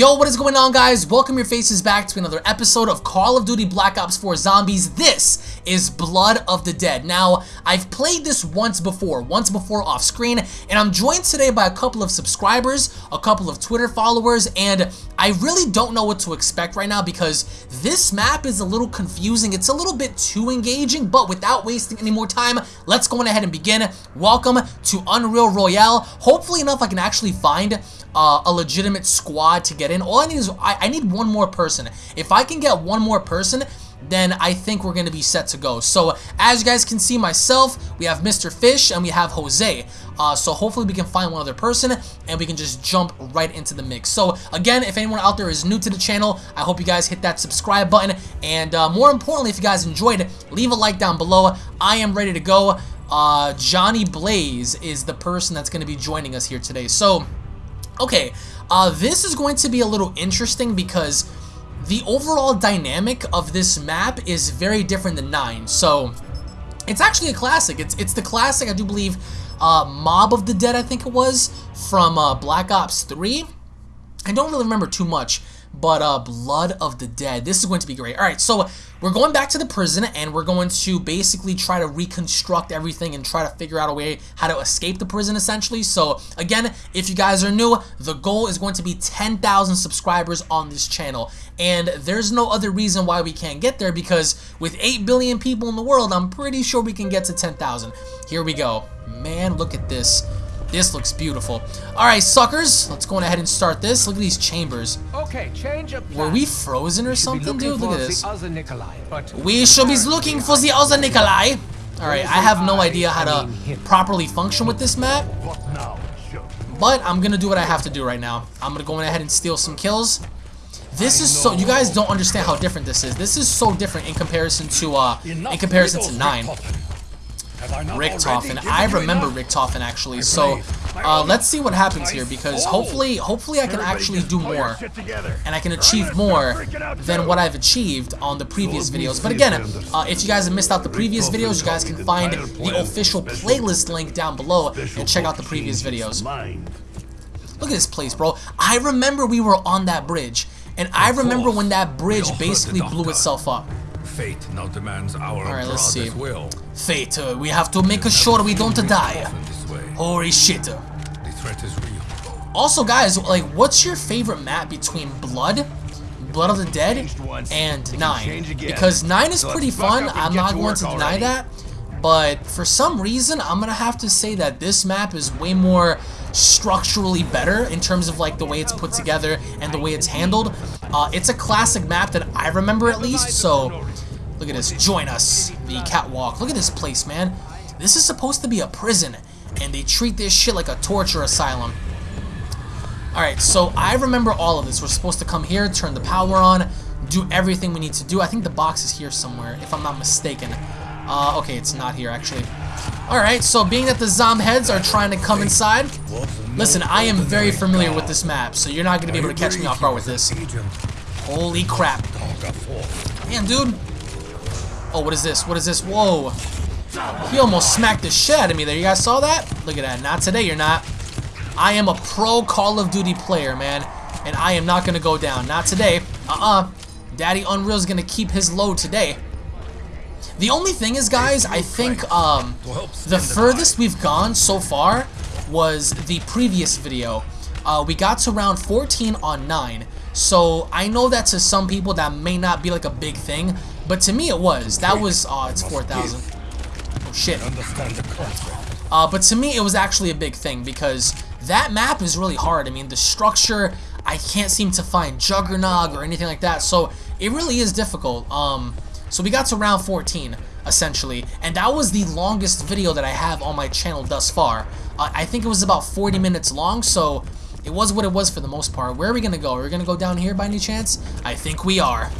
Yo, what is going on guys? Welcome your faces back to another episode of Call of Duty Black Ops 4 Zombies. This is Blood of the Dead. Now, I've played this once before, once before off screen, and I'm joined today by a couple of subscribers, a couple of Twitter followers, and I really don't know what to expect right now because this map is a little confusing. It's a little bit too engaging, but without wasting any more time, let's go on ahead and begin. Welcome to Unreal Royale. Hopefully enough I can actually find uh, a legitimate squad to get in. All I need is I, I need one more person. If I can get one more person, then I think we're going to be set to go. So as you guys can see myself, we have Mr. Fish and we have Jose. Uh, so hopefully we can find one other person and we can just jump right into the mix. So again, if anyone out there is new to the channel, I hope you guys hit that subscribe button. And uh, more importantly, if you guys enjoyed, leave a like down below. I am ready to go. Uh, Johnny Blaze is the person that's going to be joining us here today. So Okay, uh, this is going to be a little interesting because the overall dynamic of this map is very different than 9. So, it's actually a classic. It's, it's the classic, I do believe, uh, Mob of the Dead, I think it was, from uh, Black Ops 3. I don't really remember too much, but uh, Blood of the Dead. This is going to be great. All right, so we're going back to the prison, and we're going to basically try to reconstruct everything and try to figure out a way how to escape the prison, essentially. So, again, if you guys are new, the goal is going to be 10,000 subscribers on this channel. And there's no other reason why we can't get there, because with 8 billion people in the world, I'm pretty sure we can get to 10,000. Here we go. Man, look at this. This looks beautiful. Alright, suckers. Let's go ahead and start this. Look at these chambers. Okay, change of Were we frozen or something, dude? Look at this. Nikolai, we should be looking for the other Nikolai. Alright, I have no idea how to properly function with this map. But I'm gonna do what I have to do right now. I'm gonna go ahead and steal some kills. This is so you guys don't understand how different this is. This is so different in comparison to uh in comparison to 9. Richtofen. I remember Richtofen actually. So uh, let's see what happens here because hopefully, hopefully I can actually do more and I can achieve more than what I've achieved on the previous videos. But again, uh, if you guys have missed out the previous videos, you guys can find the official playlist link down below and check out the previous videos. Look at this place, bro. I remember we were on that bridge. And I remember when that bridge basically blew itself up. Fate now demands our All right, let's see. will. Fate, uh, we have to make sure we don't die. Holy shit. The threat is real. Also, guys, like, what's your favorite map between Blood, Blood of the Dead, and 9? Because 9 is pretty fun, I'm not going to deny that, but for some reason, I'm going to have to say that this map is way more structurally better in terms of like the way it's put together and the way it's handled. Uh, it's a classic map that I remember at least, so Look at this. Join us. The catwalk. Look at this place, man. This is supposed to be a prison, and they treat this shit like a torture asylum. Alright, so I remember all of this. We're supposed to come here, turn the power on, do everything we need to do. I think the box is here somewhere, if I'm not mistaken. Uh, okay, it's not here, actually. Alright, so being that the Zom heads are trying to come inside, listen, I am very familiar with this map, so you're not going to be able to catch me off guard with this. Holy crap. Damn, dude. Oh, what is this? What is this? Whoa. He almost smacked the shit out of me there. You guys saw that? Look at that. Not today, you're not. I am a pro Call of Duty player, man. And I am not going to go down. Not today. Uh-uh. Daddy Unreal's going to keep his low today. The only thing is, guys, I think um, the furthest we've gone so far was the previous video. Uh, we got to round 14 on 9. So I know that to some people that may not be like a big thing, but to me it was. That was, oh, it's 4,000. Oh, shit. Uh, but to me it was actually a big thing because that map is really hard. I mean, the structure, I can't seem to find Juggernog or anything like that. So it really is difficult. Um, so we got to round 14 essentially. And that was the longest video that I have on my channel thus far. Uh, I think it was about 40 minutes long, so it was what it was for the most part. Where are we going to go? Are we going to go down here by any chance? I think we are.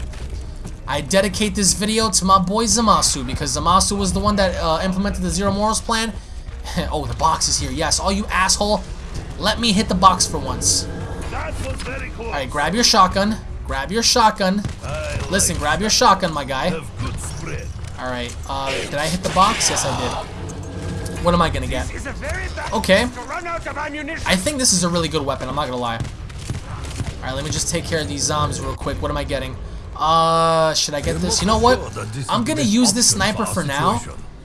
I dedicate this video to my boy Zamasu because Zamasu was the one that uh, implemented the Zero Morals plan. oh, the box is here. Yes, all you asshole. Let me hit the box for once. Alright, grab your shotgun. Grab your shotgun. Listen, grab your shotgun, my guy. Alright, uh, did I hit the box? Yes, I did. What am I gonna get? Okay. I think this is a really good weapon, I'm not gonna lie. Alright, let me just take care of these zombies real quick. What am I getting? Uh, should I get this? You know what? I'm gonna use this sniper for now.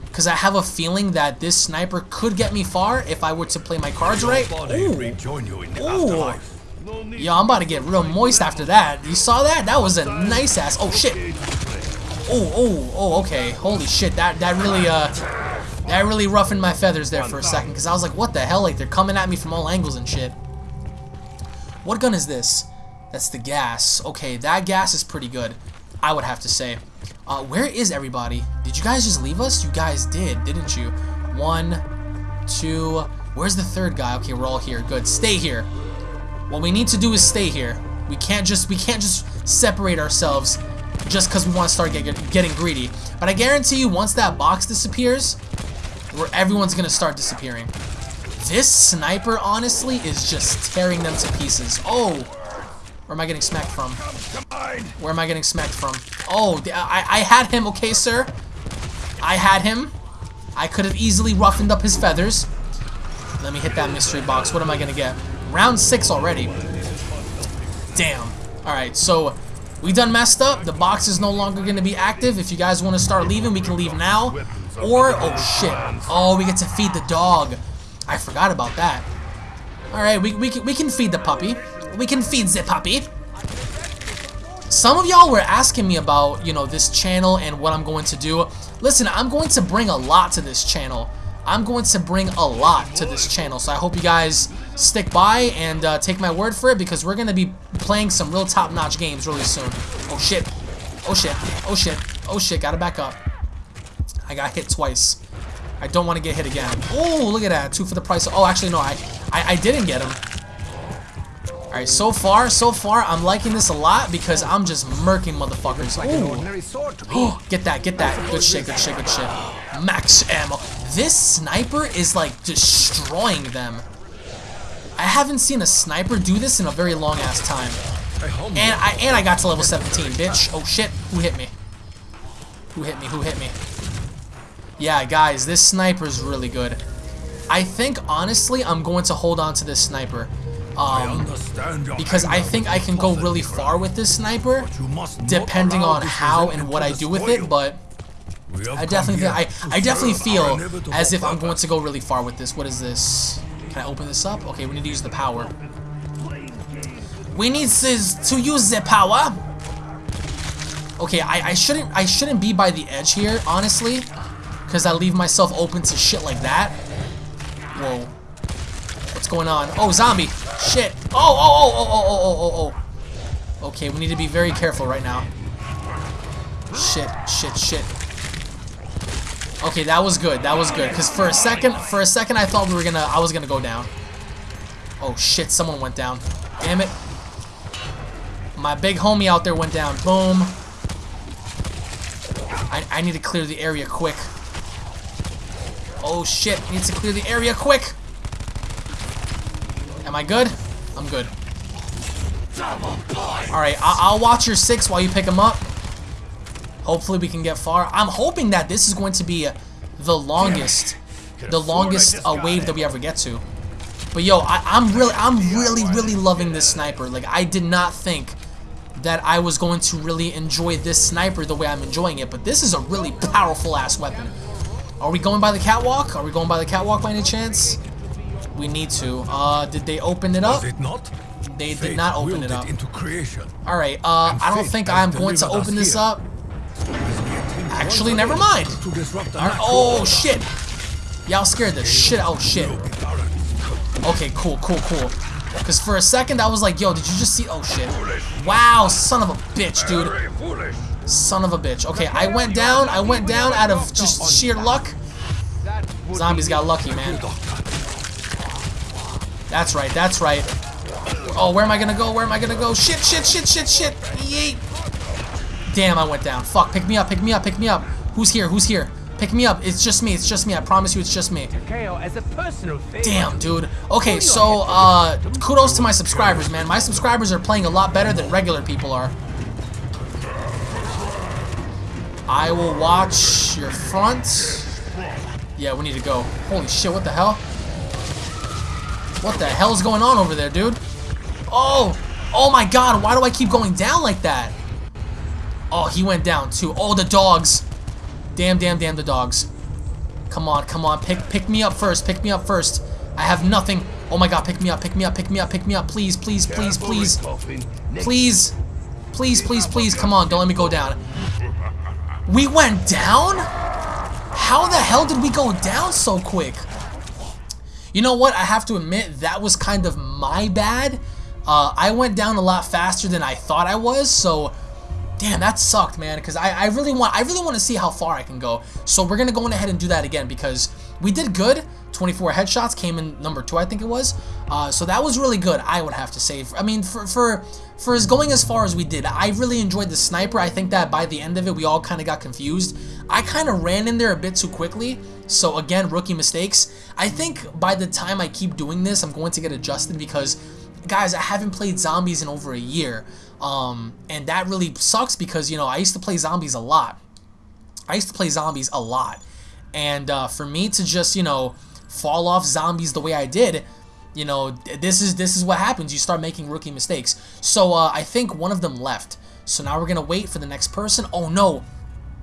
Because I have a feeling that this sniper could get me far if I were to play my cards right. Ooh. Ooh. Yo, I'm about to get real moist after that. You saw that? That was a nice ass. Oh, shit. Oh, oh, oh, okay. Holy shit. That, that really, uh, that really roughened my feathers there for a second. Because I was like, what the hell? Like, they're coming at me from all angles and shit. What gun is this? That's the gas. Okay, that gas is pretty good, I would have to say. Uh, where is everybody? Did you guys just leave us? You guys did, didn't you? One, two, where's the third guy? Okay, we're all here. Good, stay here. What we need to do is stay here. We can't just, we can't just separate ourselves just because we want to start get, getting greedy. But I guarantee you, once that box disappears, where everyone's to start disappearing. This sniper, honestly, is just tearing them to pieces. Oh! Where am I getting smacked from? Where am I getting smacked from? Oh, I, I had him, okay, sir? I had him. I could have easily roughened up his feathers. Let me hit that mystery box. What am I going to get? Round 6 already. Damn. Alright, so we done messed up. The box is no longer going to be active. If you guys want to start leaving, we can leave now. Or, oh shit. Oh, we get to feed the dog. I forgot about that. Alright, we, we, we can feed the puppy. We can feed the puppy. Some of y'all were asking me about, you know, this channel and what I'm going to do. Listen, I'm going to bring a lot to this channel. I'm going to bring a lot to this channel. So I hope you guys stick by and uh, take my word for it because we're going to be playing some real top-notch games really soon. Oh, shit. Oh, shit. Oh, shit. Oh, shit. Gotta back up. I got hit twice. I don't want to get hit again. Oh, look at that. Two for the price. Of, oh, actually, no. I, I, I didn't get him. Alright, so far, so far, I'm liking this a lot because I'm just murking motherfuckers. Ooh. get that, get that. Good shit, good shit, good shit. Max ammo. This sniper is like destroying them. I haven't seen a sniper do this in a very long ass time. And I and I got to level 17, bitch. Oh shit, who hit me? Who hit me? Who hit me? Yeah, guys, this sniper is really good. I think, honestly, I'm going to hold on to this sniper. Um, because I think I can go really far with this sniper, depending on how and what I do with it, but I definitely, feel, I, I definitely feel as if I'm going to go really far with this. What is this? Can I open this up? Okay, we need to use the power. We need to, to use the power. Okay, I, I shouldn't I shouldn't be by the edge here, honestly. Because I leave myself open to shit like that. Whoa. What's going on? Oh, zombie! Shit! Oh, oh, oh, oh, oh, oh, oh, oh. oh. Okay, we need to be very careful right now. Shit, shit, shit. Okay, that was good. That was good. Because for a second, for a second, I thought we were gonna, I was gonna go down. Oh shit, someone went down. Damn it. My big homie out there went down. Boom. I, I need to clear the area quick. Oh shit, needs to clear the area quick. Am I good? I'm good. Alright, I'll watch your six while you pick them up. Hopefully we can get far. I'm hoping that this is going to be the longest, the longest uh, wave that we ever get to. But yo, I, I'm really, I'm really, really loving this sniper. Like, I did not think that I was going to really enjoy this sniper the way I'm enjoying it. But this is a really powerful ass weapon. Are we going by the catwalk? Are we going by the catwalk by any chance? We need to. Uh, did they open it up? it not? They did not open it up. Into creation. All right. Uh, I don't think I'm going to open this up. Actually, never mind. Oh shit! Y'all scared the shit. Oh shit. Okay, cool, cool, cool. Because for a second I was like, yo, did you just see? Oh shit. Wow, son of a bitch, dude. Son of a bitch. Okay, I went down. I went down out of just sheer luck. Zombies got lucky, man. That's right, that's right. Oh, where am I gonna go? Where am I gonna go? Shit, shit, shit, shit, shit. Yeet. Damn, I went down. Fuck, pick me up, pick me up, pick me up. Who's here? Who's here? Pick me up. It's just me. It's just me. I promise you it's just me. Damn, dude. Okay, so, uh, kudos to my subscribers, man. My subscribers are playing a lot better than regular people are. I will watch your front. Yeah, we need to go. Holy shit, what the hell? What the hell's going on over there, dude? Oh! Oh my god, why do I keep going down like that? Oh, he went down too. Oh, the dogs. Damn, damn, damn the dogs. Come on, come on. Pick pick me up first. Pick me up first. I have nothing. Oh my god, pick me up, pick me up, pick me up, pick me up. Please, please, please, please. Please. Please, please, please. Come on, don't let me go down. We went down? How the hell did we go down so quick? You know what? I have to admit, that was kind of my bad. Uh, I went down a lot faster than I thought I was, so damn, that sucked, man. Because I, I really want I really want to see how far I can go. So we're gonna go ahead and do that again because we did good. 24 headshots came in number two, I think it was. Uh, so that was really good, I would have to say. I mean, for for for as going as far as we did, I really enjoyed the sniper. I think that by the end of it, we all kind of got confused. I kind of ran in there a bit too quickly. So again, rookie mistakes. I think by the time I keep doing this, I'm going to get adjusted because, guys, I haven't played zombies in over a year. Um, and that really sucks because, you know, I used to play zombies a lot. I used to play zombies a lot. And uh, for me to just, you know, fall off zombies the way I did, you know, this is this is what happens. You start making rookie mistakes. So uh, I think one of them left. So now we're going to wait for the next person. Oh, no.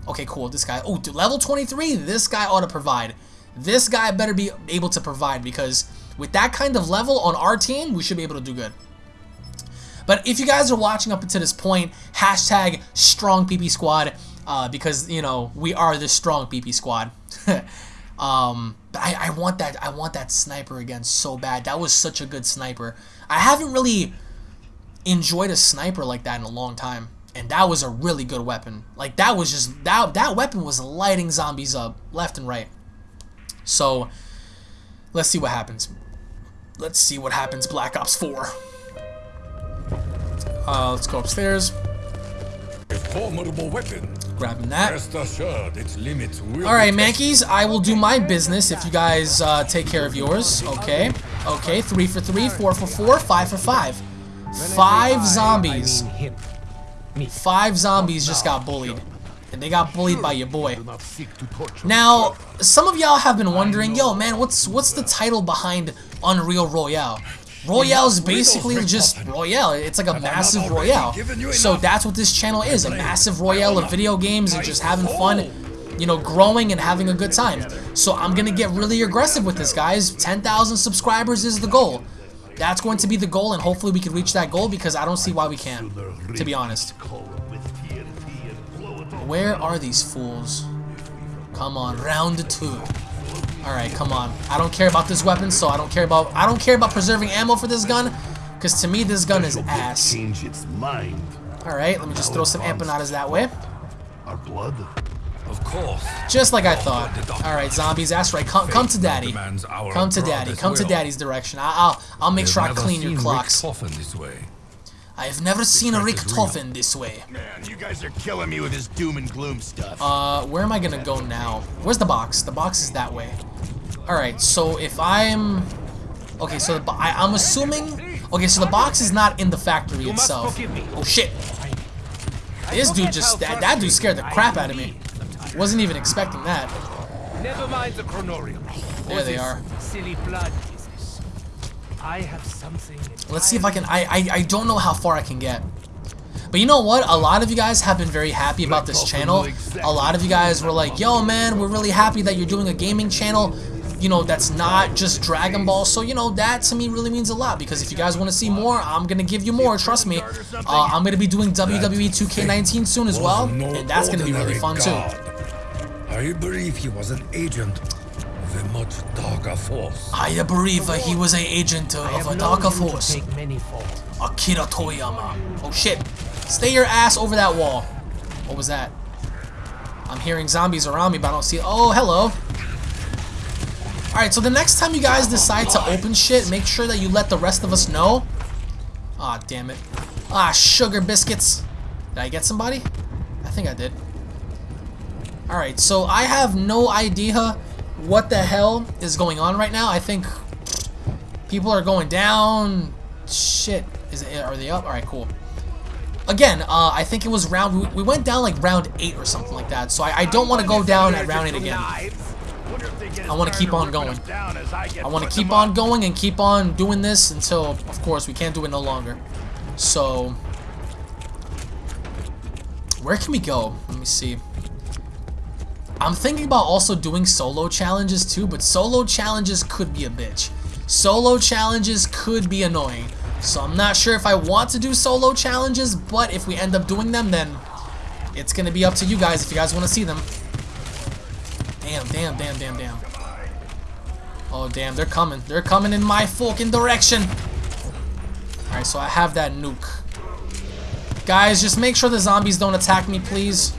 Okay, cool. This guy. Oh, level 23. This guy ought to provide. This guy better be able to provide because with that kind of level on our team, we should be able to do good. But if you guys are watching up until this point, hashtag strong PP squad uh, because you know we are the strong PP squad. um, but I, I want that I want that sniper again so bad. That was such a good sniper. I haven't really enjoyed a sniper like that in a long time and that was a really good weapon. Like that was just that that weapon was lighting zombies up left and right. So let's see what happens. Let's see what happens. Black Ops 4. Uh, let's go upstairs. A formidable weapon. Grabbing that. Rest assured, its limits will All right. Mankeys. I will do my business if you guys uh, take care of yours. Okay. Okay. Three for three, four for four, five for five. Five zombies. Five zombies just got bullied. And they got bullied by your boy. Now, some of y'all have been wondering, yo, man, what's what's the title behind Unreal Royale? Royale is basically just Royale. It's like a massive Royale. So that's what this channel is, a massive Royale of video games and just having fun, you know, growing and having a good time. So I'm going to get really aggressive with this, guys. 10,000 subscribers is the goal. That's going to be the goal, and hopefully we can reach that goal because I don't see why we can't, to be honest. Where are these fools? Come on, round two. Alright, come on. I don't care about this weapon, so I don't care about I don't care about preserving ammo for this gun. Because to me this gun is ass. Change its mind. Alright, let me just throw some empanadas that way. Our blood. Of course. Just like I thought. Alright, zombies, that's right. Come come to daddy. Come to daddy. Come to daddy's direction. I I'll I'll make I've sure I clean your seen clocks. This way. I have never seen a threat Rick is this way. Man, you guys are killing me with this doom and gloom stuff. Uh, where am I gonna go now? Where's the box? The box is that way. Alright, so if I'm... Okay, so the I, I'm assuming... Okay, so the box is not in the factory itself. Oh, shit. This dude just... That, that dude scared the crap out of me. Wasn't even expecting that. Never mind the chronorium. There they are. Silly blood business. I have something. Let's see if I can... I, I, I don't know how far I can get. But you know what? A lot of you guys have been very happy about this channel. A lot of you guys were like, yo, man, we're really happy that you're doing a gaming channel, you know, that's not just Dragon Ball. So, you know, that to me really means a lot because if you guys want to see more, I'm going to give you more. Trust me. Uh, I'm going to be doing WWE 2K19 soon as well. And that's going to be really fun, too. I believe he was an agent of a much darker force. I believe uh, he was an agent uh, of a darker known you to force. many. Akira Toyama. Oh shit. Stay your ass over that wall. What was that? I'm hearing zombies around me, but I don't see Oh, hello. Alright, so the next time you guys decide to open shit, make sure that you let the rest of us know. Ah, damn it. Ah, sugar biscuits. Did I get somebody? I think I did. Alright, so I have no idea what the hell is going on right now. I think people are going down. Shit. Is it, are they up? Alright, cool. Again, uh, I think it was round... We, we went down like round 8 or something like that. So I, I don't want to go down at round 8 again. I want to keep on going. I want to keep on going and keep on doing this until, of course, we can't do it no longer. So, where can we go? Let me see. I'm thinking about also doing solo challenges too, but solo challenges could be a bitch. Solo challenges could be annoying. So I'm not sure if I want to do solo challenges, but if we end up doing them, then it's going to be up to you guys if you guys want to see them. Damn, damn, damn, damn, damn. Oh, damn, they're coming. They're coming in my fucking direction. Alright, so I have that nuke. Guys, just make sure the zombies don't attack me, please.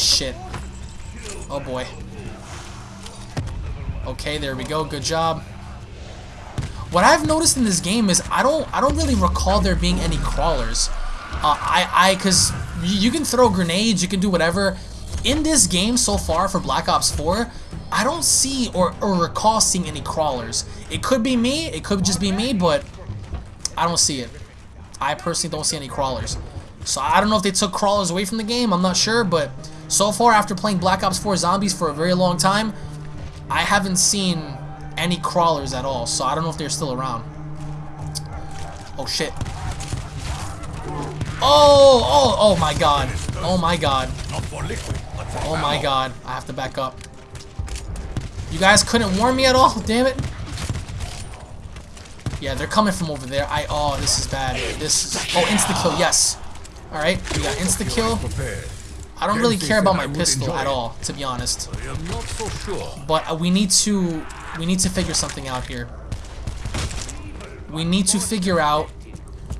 Shit. Oh, boy. Okay, there we go. Good job. What I've noticed in this game is I don't I don't really recall there being any crawlers. Uh, I I because you can throw grenades, you can do whatever. In this game so far for Black Ops 4, I don't see or, or recall seeing any crawlers. It could be me, it could just be me, but I don't see it. I personally don't see any crawlers. So I don't know if they took crawlers away from the game, I'm not sure, but so far after playing Black Ops 4 Zombies for a very long time, I haven't seen any crawlers at all, so I don't know if they're still around. Oh shit. Oh, oh, oh my god. Oh my god. Oh my god. I have to back up. You guys couldn't warn me at all? Damn it. Yeah, they're coming from over there. I oh, this is bad. This is oh, insta kill. Yes. All right, we got insta kill. I don't really care about my pistol at all, to be honest. But uh, we need to we need to figure something out here. We need to figure out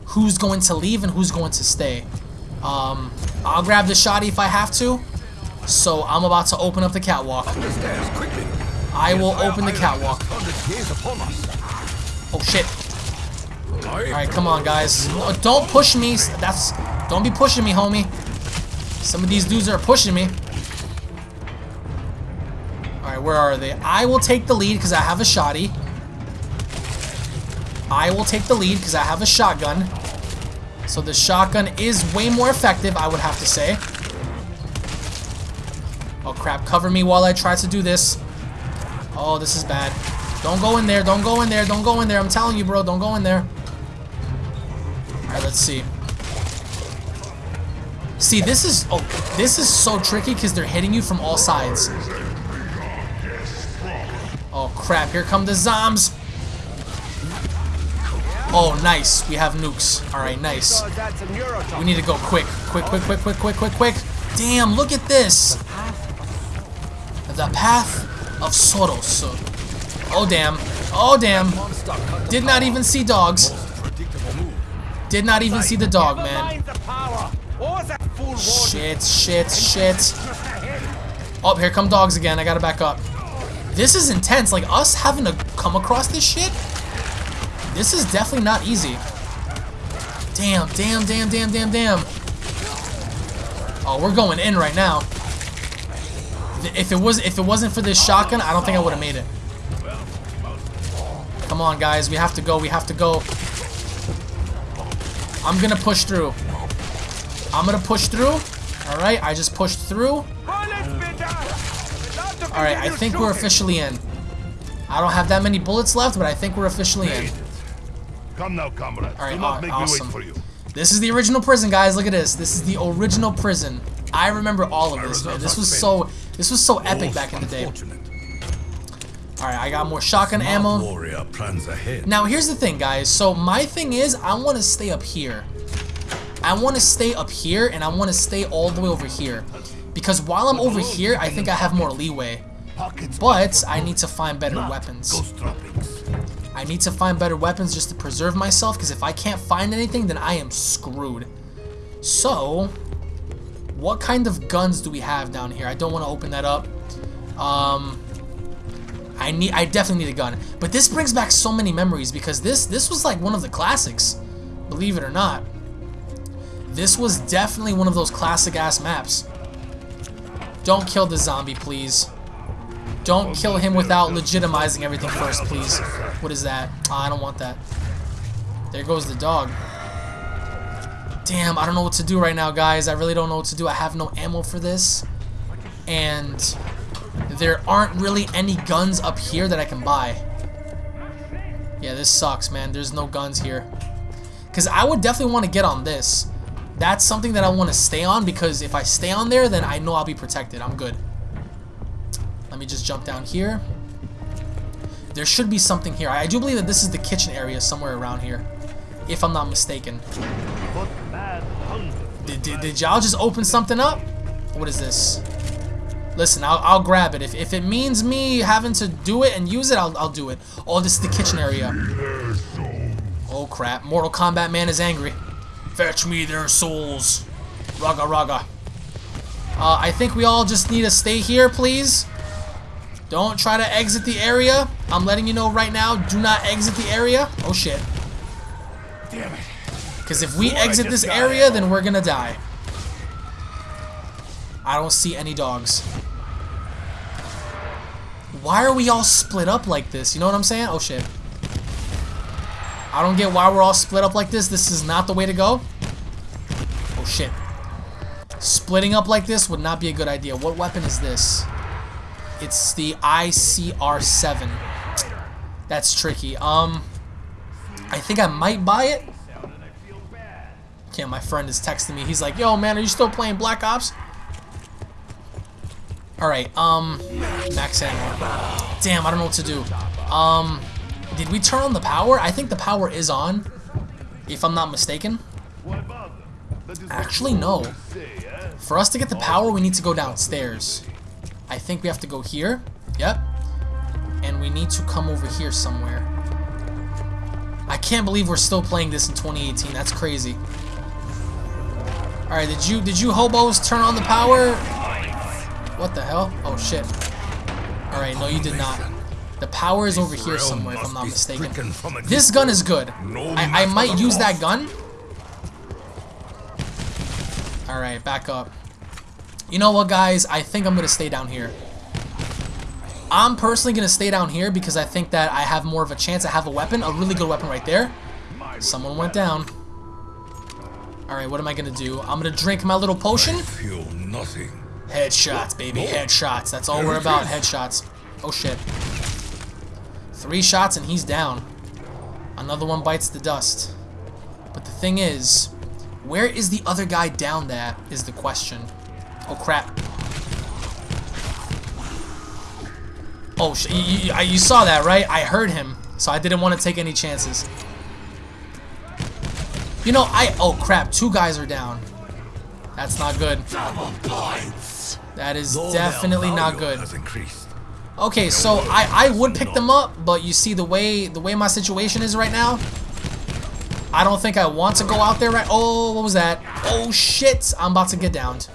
who's going to leave and who's going to stay. Um, I'll grab the shotty if I have to. So I'm about to open up the catwalk. I will open the catwalk. Oh shit. Alright, come on guys. Don't push me. That's don't be pushing me, homie. Some of these dudes are pushing me. Alright, where are they? I will take the lead because I have a shotty. I will take the lead because I have a shotgun. So the shotgun is way more effective, I would have to say. Oh crap, cover me while I try to do this. Oh, this is bad. Don't go in there, don't go in there, don't go in there. I'm telling you, bro, don't go in there. Alright, let's see. See, this is oh, this is so tricky because they're hitting you from all sides. Oh crap! Here come the zombs. Oh, nice. We have nukes. All right, nice. We need to go quick, quick, quick, quick, quick, quick, quick, quick. Damn! Look at this. The path of Soros. Oh damn! Oh damn! Did not even see dogs. Did not even see the dog, man. Shit, shit, shit. Oh, here come dogs again. I gotta back up. This is intense. Like, us having to come across this shit, this is definitely not easy. Damn, damn, damn, damn, damn, damn. Oh, we're going in right now. If it was, if it wasn't for this shotgun, I don't think I would have made it. Come on, guys. We have to go. We have to go. I'm gonna push through. I'm gonna push through. Alright, I just pushed through. Alright, I think we're officially in. I don't have that many bullets left, but I think we're officially in. Come now, comrade. Alright, Do not make awesome. me wait for you. This is the original prison, guys. Look at this. This is the original prison. I remember all of this, man. This was so this was so epic back in the day. Alright, I got more shotgun ammo. Warrior plans ahead. Now, here's the thing, guys. So, my thing is, I want to stay up here. I want to stay up here, and I want to stay all the way over here. Because while I'm over here, I think I have more leeway. But, I need to find better weapons. I need to find better weapons just to preserve myself, because if I can't find anything, then I am screwed. So, what kind of guns do we have down here? I don't want to open that up. Um, I need, I definitely need a gun. But this brings back so many memories, because this, this was like one of the classics, believe it or not. This was definitely one of those classic-ass maps. Don't kill the zombie, please. Don't kill him without legitimizing everything first, please. What is that? Oh, I don't want that. There goes the dog. Damn, I don't know what to do right now, guys. I really don't know what to do. I have no ammo for this. And there aren't really any guns up here that I can buy. Yeah, this sucks, man. There's no guns here. Because I would definitely want to get on this. That's something that I want to stay on because if I stay on there, then I know I'll be protected. I'm good. Let me just jump down here. There should be something here. I do believe that this is the kitchen area somewhere around here. If I'm not mistaken. Did, did, did y'all just open something up? What is this? Listen, I'll, I'll grab it. If, if it means me having to do it and use it, I'll, I'll do it. Oh, this is the kitchen area. Oh, crap. Mortal Kombat man is angry. Fetch me their souls. Raga raga. Uh, I think we all just need to stay here, please. Don't try to exit the area. I'm letting you know right now, do not exit the area. Oh, shit. Damn it. Because if we Boy, exit this area, then we're gonna die. I don't see any dogs. Why are we all split up like this? You know what I'm saying? Oh shit. I don't get why we're all split up like this. This is not the way to go. Oh shit. Splitting up like this would not be a good idea. What weapon is this? It's the ICR-7. That's tricky. Um, I think I might buy it. Okay, my friend is texting me. He's like, "Yo, man, are you still playing Black Ops?" All right. Um, max ammo. Damn, I don't know what to do. Um, did we turn on the power? I think the power is on, if I'm not mistaken. Actually, no. For us to get the power, we need to go downstairs. I think we have to go here. Yep. And we need to come over here somewhere. I can't believe we're still playing this in 2018. That's crazy. All right, did you did you hobos turn on the power? What the hell? Oh shit. All right, no, you did not. The power is over here somewhere, if I'm not mistaken. This gun is good. I, I might use that gun. All right, back up. You know what, guys? I think I'm gonna stay down here. I'm personally gonna stay down here because I think that I have more of a chance to have a weapon, a really good weapon right there. Someone went down. All right, what am I gonna do? I'm gonna drink my little potion. Feel nothing. Headshots, baby, headshots. That's all we're about, headshots. Oh shit. Three shots and he's down. Another one bites the dust. But the thing is, where is the other guy down that is the question. Oh crap. Oh, sh you, you, you saw that, right? I heard him, so I didn't want to take any chances. You know, I... Oh, crap. Two guys are down. That's not good. That is definitely not good. Okay, so I, I would pick them up, but you see the way the way my situation is right now, I don't think I want to go out there right. Oh, what was that? Oh shit! I'm about to get downed.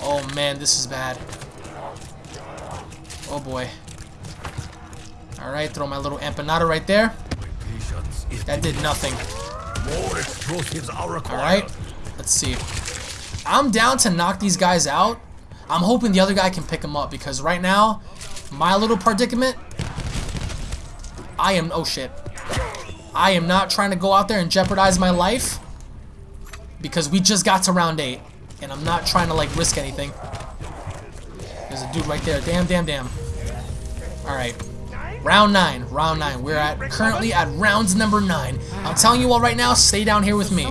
Oh man, this is bad. Oh boy. All right, throw my little empanada right there. That did nothing. more explosives are required. All right, let's see. I'm down to knock these guys out. I'm hoping the other guy can pick him up because right now, my little predicament, I am, oh shit. I am not trying to go out there and jeopardize my life because we just got to round eight and I'm not trying to like risk anything. There's a dude right there. Damn, damn, damn. All right. Round nine. Round nine. We're at currently at rounds number nine. I'm telling you all right now, stay down here with me.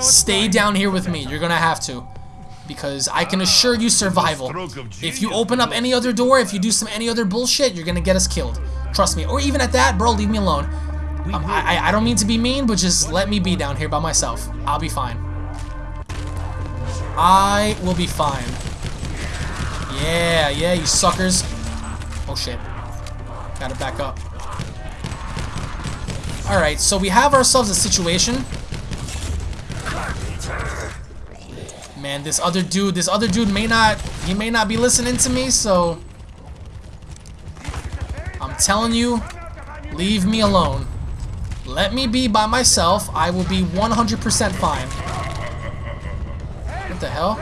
Stay down here with me. You're gonna have to. Because I can assure you survival. If you open up any other door, if you do some any other bullshit, you're gonna get us killed. Trust me. Or even at that, bro, leave me alone. Um, I, I, I don't mean to be mean, but just let me be down here by myself. I'll be fine. I will be fine. Yeah, yeah, you suckers. Oh shit. Gotta back up. Alright, so we have ourselves a situation. Man, this other dude, this other dude may not, he may not be listening to me, so... I'm telling you, leave me alone. Let me be by myself. I will be 100% fine. What the hell?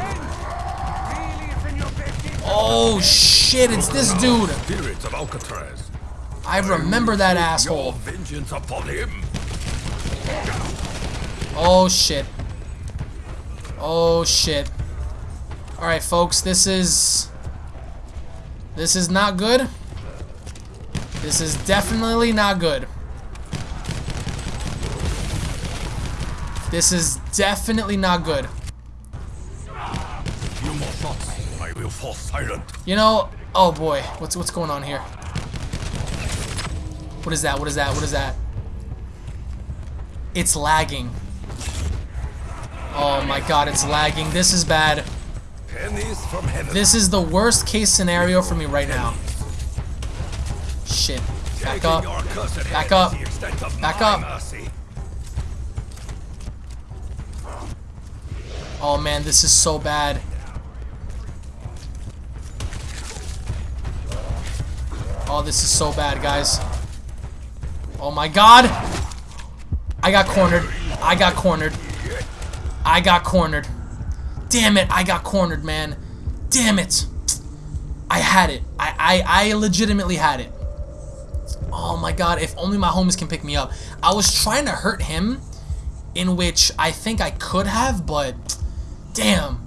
Oh shit, it's this dude. Spirits of Alcatraz. I remember that asshole. vengeance upon him. Oh shit. Oh shit. Alright folks, this is... This is not good. This is definitely not good. This is definitely not good. Few more shots. I will fall silent. You know, oh boy, what's what's going on here? What is that? What is that? What is that? It's lagging. Oh my god, it's lagging. This is bad. Pennies from heaven. This is the worst case scenario for me right now. Shit. Back up. Back up. is the extent of Back up. Oh man, this is so bad. Oh, this is so bad, guys. Oh my god! I got cornered. I got cornered. I got cornered. Damn it, I got cornered, man. Damn it. I had it. I, I, I legitimately had it. Oh my god, if only my homies can pick me up. I was trying to hurt him, in which I think I could have, but damn.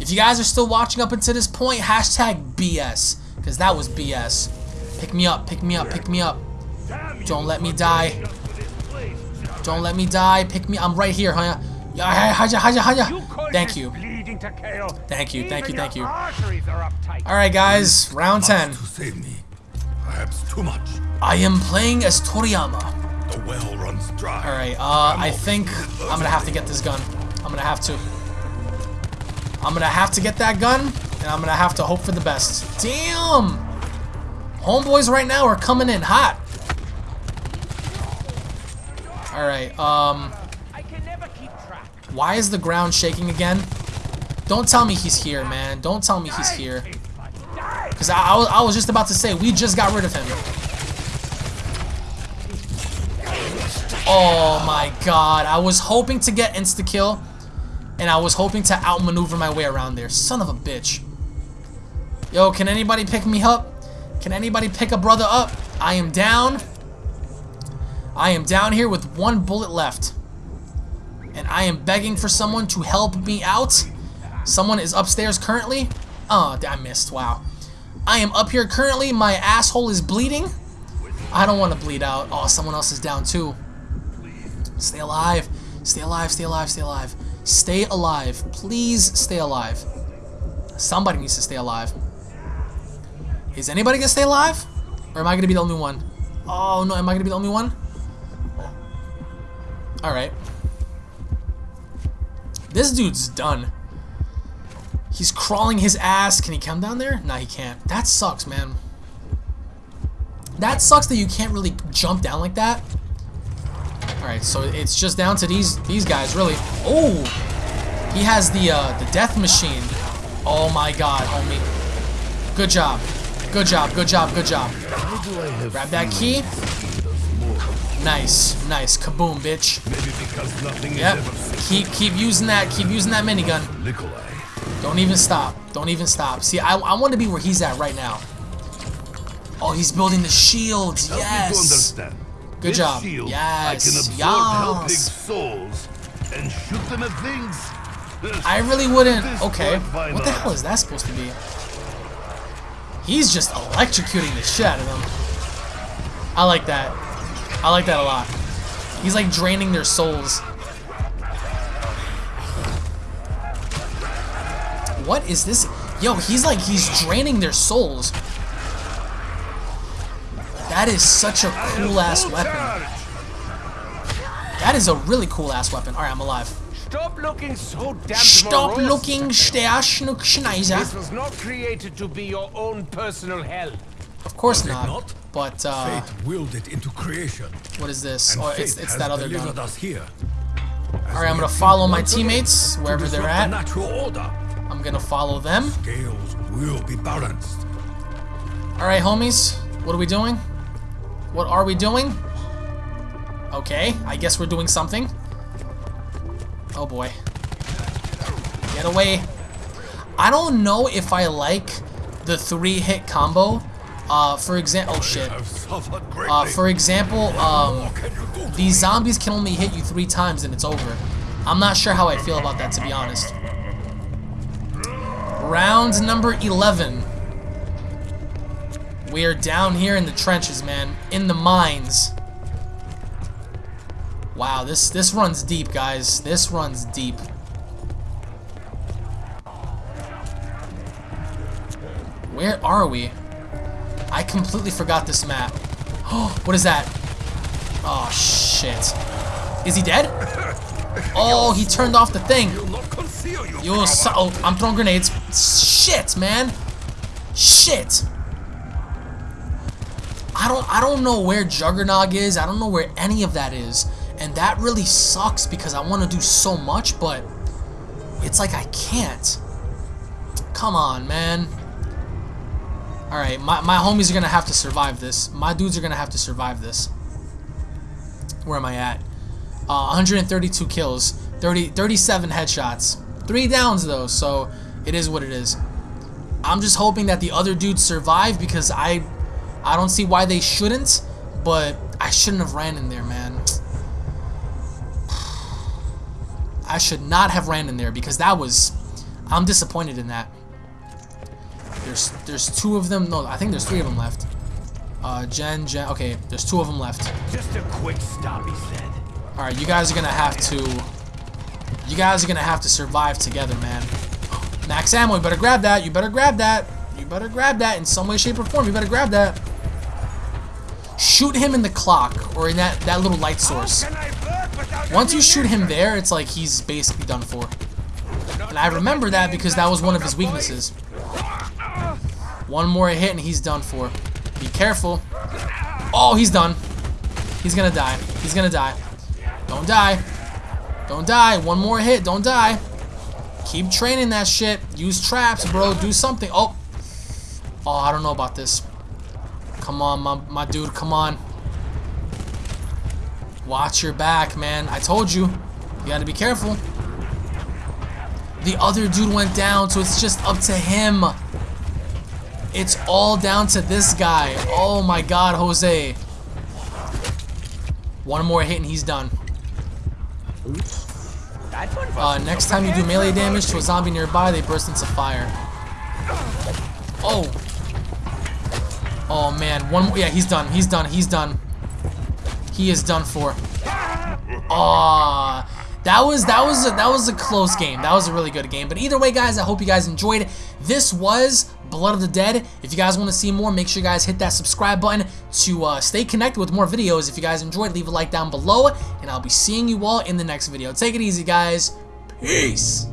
If you guys are still watching up until this point, hashtag BS, because that was BS. Pick me up, pick me up, pick me up. Don't let me die. Don't let me die. Pick me. I'm right here, huh? Yeah, haja, haja, haja. could Thank you. Bleeding to kill. Thank you, thank you, thank you. Arteries are uptight. All right, guys. Round 10. to save me. Perhaps too much. I am playing as Toriyama. The well runs dry. All right. Uh, I think I'm gonna have to get this gun. I'm gonna have to. I'm gonna have to get that gun, and I'm gonna have to hope for the best. Damn. Homeboys right now are coming in hot. All right. Um, I can never keep track. Why is the ground shaking again? Don't tell me he's here, man. Don't tell me he's here. Because I, I, was, I was just about to say, we just got rid of him. Oh my god. I was hoping to get insta-kill. And I was hoping to outmaneuver my way around there. Son of a bitch. Yo, can anybody pick me up? Can anybody pick a brother up? I am down. I am down here with one bullet left. And I am begging for someone to help me out. Someone is upstairs currently. Oh, I missed. Wow. I am up here currently. My asshole is bleeding. I don't want to bleed out. Oh, someone else is down too. Stay alive. Stay alive. Stay alive. Stay alive. Stay alive. Please stay alive. Somebody needs to stay alive. Is anybody gonna stay alive? Or am I gonna be the only one? Oh no, am I gonna be the only one? Alright. This dude's done. He's crawling his ass. Can he come down there? No, he can't. That sucks, man. That sucks that you can't really jump down like that. Alright, so it's just down to these these guys, really. Oh! He has the uh, the death machine. Oh my god, homie. Good job. Good job, good job, good job. Why do I have Grab that key. He does more? Nice, nice. Kaboom, bitch. Maybe because nothing Yep. is ever. Keep keep using that. Keep using that minigun. Nikolai. Don't even stop. Don't even stop. See, I, I want to be where he's at right now. Oh, he's building the shields. Help Yes. understand. Good This job. Shield, Yes. I can Yes. souls and shoot them at things. I really wouldn't. Okay. What the hell is that supposed to be? He's just electrocuting the shit out of them. I like that. I like that a lot. He's like draining their souls. What is this? Yo, he's like, he's draining their souls. That is such a cool ass weapon. That is a really cool ass weapon. Alright, I'm alive. Stop looking so damn Stop morose. looking der Schnuck This was not created to be your own personal hell. Of course not. not? But, uh, Fate willed it into creation. what is this? Oh, it's, it's that other gun. us here. Alright, I'm gonna follow my teammates wherever they're The at. natural order. I'm gonna follow them. Scales will be balanced. Alright, homies. What are we doing? What are we doing? Okay, I guess we're doing something. Oh boy. Get away. I don't know if I like the three hit combo. Uh, for example, oh shit. Uh, for example, um, these zombies can only hit you three times and it's over. I'm not sure how I feel about that, to be honest. Round number 11. We are down here in the trenches, man. In the mines. Wow, this this runs deep, guys. This runs deep. Where are we? I completely forgot this map. Oh, what is that? Oh, shit. Is he dead? Oh, he turned off the thing. Yo, so oh, I'm throwing grenades. Shit, man. Shit. I don't I don't know where Juggernog is. I don't know where any of that is. And that really sucks because I want to do so much, but it's like I can't. Come on, man. Alright, my, my homies are going to have to survive this. My dudes are going to have to survive this. Where am I at? Uh, 132 kills. 30, 37 headshots. Three downs, though, so it is what it is. I'm just hoping that the other dudes survive because I, I don't see why they shouldn't, but I shouldn't have ran in there, man. I should not have ran in there because that was... I'm disappointed in that. There's there's two of them. No, I think there's three of them left. Uh, Jen, Jen. Okay, there's two of them left. Just a quick stop, he said. All right, you guys are gonna have to. You guys are gonna have to survive together, man. Max ammo. You better grab that. You better grab that. You better grab that in some way, shape, or form. You better grab that. Shoot him in the clock or in that that little light source. Once you shoot him there, it's like he's basically done for. And I remember that because that was one of his weaknesses. One more hit and he's done for. Be careful. Oh, he's done. He's gonna die. He's gonna die. Don't die. Don't die. One more hit. Don't die. Keep training that shit. Use traps, bro. Do something. Oh. Oh, I don't know about this. Come on, my, my dude. Come on. Watch your back, man. I told you. You gotta be careful. The other dude went down, so it's just up to him. It's all down to this guy. Oh my god, Jose. One more hit and he's done. Uh, next time you do melee damage to a zombie nearby, they burst into fire. Oh. Oh man, one more. Yeah, he's done. He's done. He's done. He is done for. Aw. That was that was a, that was a close game. That was a really good game. But either way, guys, I hope you guys enjoyed. This was Blood of the Dead. If you guys want to see more, make sure you guys hit that subscribe button to uh, stay connected with more videos. If you guys enjoyed, leave a like down below, and I'll be seeing you all in the next video. Take it easy, guys. Peace.